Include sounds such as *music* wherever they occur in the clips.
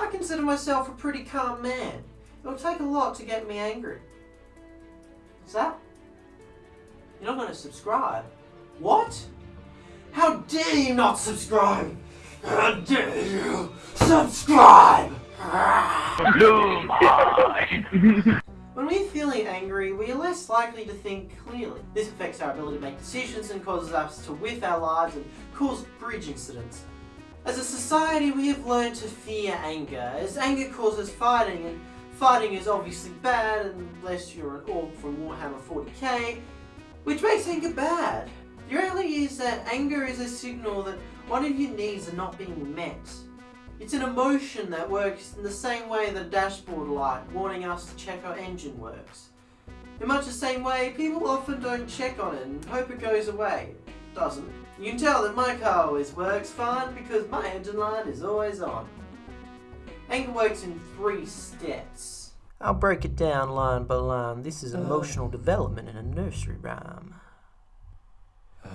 I consider myself a pretty calm man. It'll take a lot to get me angry. What's that? You're not going to subscribe? What? How dare you not subscribe? How dare you subscribe? *laughs* when we're feeling angry, we are less likely to think clearly. This affects our ability to make decisions and causes us to whiff our lives and cause bridge incidents. As a society, we have learned to fear anger, as anger causes fighting, and fighting is obviously bad unless you're an orc from Warhammer 40k, which makes anger bad. The reality is that anger is a signal that one of your needs are not being met. It's an emotion that works in the same way that a dashboard light warning us to check our engine works. In much the same way, people often don't check on it and hope it goes away. Doesn't. You can tell that my car always works fine because my engine light is always on. Anger works in three steps. I'll break it down line by line. This is uh. emotional development in a nursery rhyme.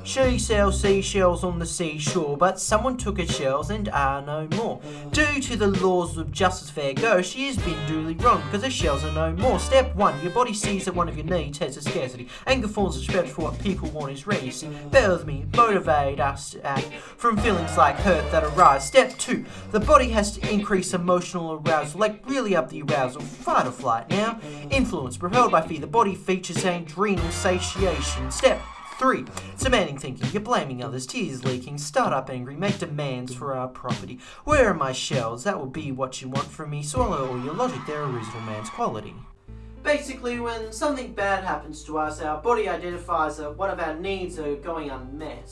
She sells seashells on the seashore, but someone took her shells and are no more. Due to the laws of justice fair go, she has been duly wrong because her shells are no more. Step 1. Your body sees that one of your needs has a scarcity. Anger forms a stretch for what people want is ready. Bear with me, motivate us to act from feelings like hurt that arise. Step 2. The body has to increase emotional arousal, like really up the arousal, fight or flight. Now, influence, propelled by fear, the body features adrenal satiation. Step 3. Demanding thinking. You're blaming others. Tears leaking. Start up angry. Make demands for our property. Where are my shells? That will be what you want from me. Swallow all your logic. They're a reasonable man's quality. Basically, when something bad happens to us, our body identifies that one of our needs are going unmet,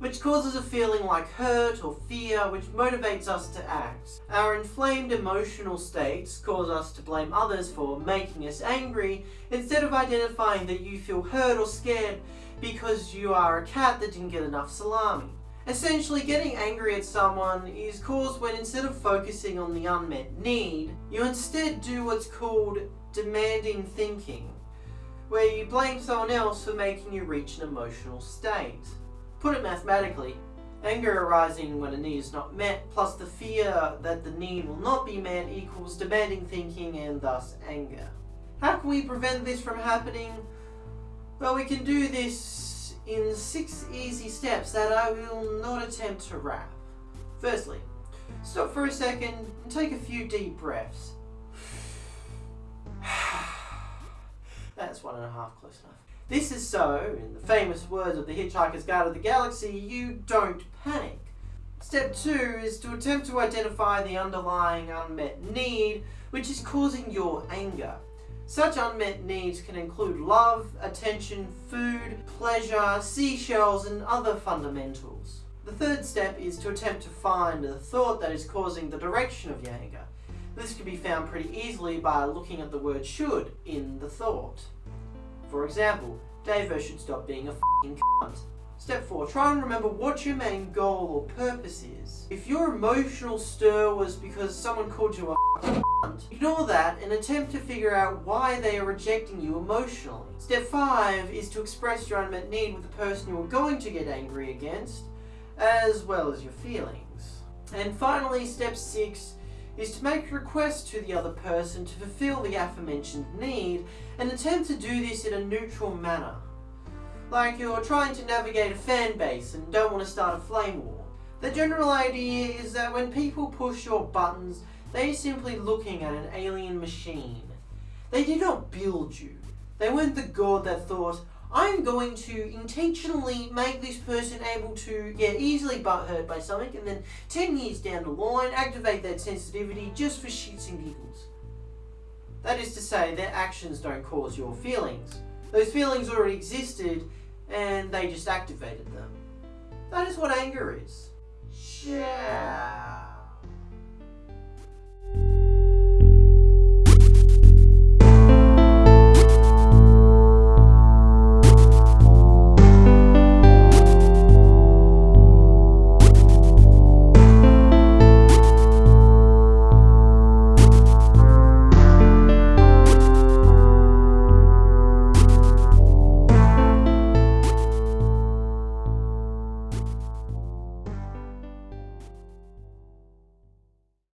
which causes a feeling like hurt or fear, which motivates us to act. Our inflamed emotional states cause us to blame others for making us angry, instead of identifying that you feel hurt or scared because you are a cat that didn't get enough salami. Essentially, getting angry at someone is caused when instead of focusing on the unmet need, you instead do what's called demanding thinking, where you blame someone else for making you reach an emotional state. Put it mathematically, anger arising when a need is not met, plus the fear that the need will not be met equals demanding thinking and thus anger. How can we prevent this from happening? Well, we can do this in six easy steps that I will not attempt to wrap. Firstly, stop for a second and take a few deep breaths. *sighs* That's one and a half close enough. This is so, in the famous words of the Hitchhiker's Guide to the Galaxy, you don't panic. Step two is to attempt to identify the underlying unmet need which is causing your anger. Such unmet needs can include love, attention, food, pleasure, seashells and other fundamentals. The third step is to attempt to find the thought that is causing the direction of your anger. This can be found pretty easily by looking at the word should in the thought. For example, Davo should stop being a f***ing cunt. Step 4. Try and remember what your main goal or purpose is. If your emotional stir was because someone called you a cunt, ignore that and attempt to figure out why they are rejecting you emotionally. Step 5 is to express your unmet need with the person you are going to get angry against, as well as your feelings. And finally, step 6 is to make a request to the other person to fulfill the aforementioned need and attempt to do this in a neutral manner. Like you're trying to navigate a fan base and don't want to start a flame war. The general idea is that when people push your buttons, they're simply looking at an alien machine. They did not build you. They weren't the god that thought, I'm going to intentionally make this person able to get easily butthurt by something and then 10 years down the line activate that sensitivity just for shits and giggles. That is to say, their actions don't cause your feelings. Those feelings already existed and they just activated them. That is what anger is. Yeah.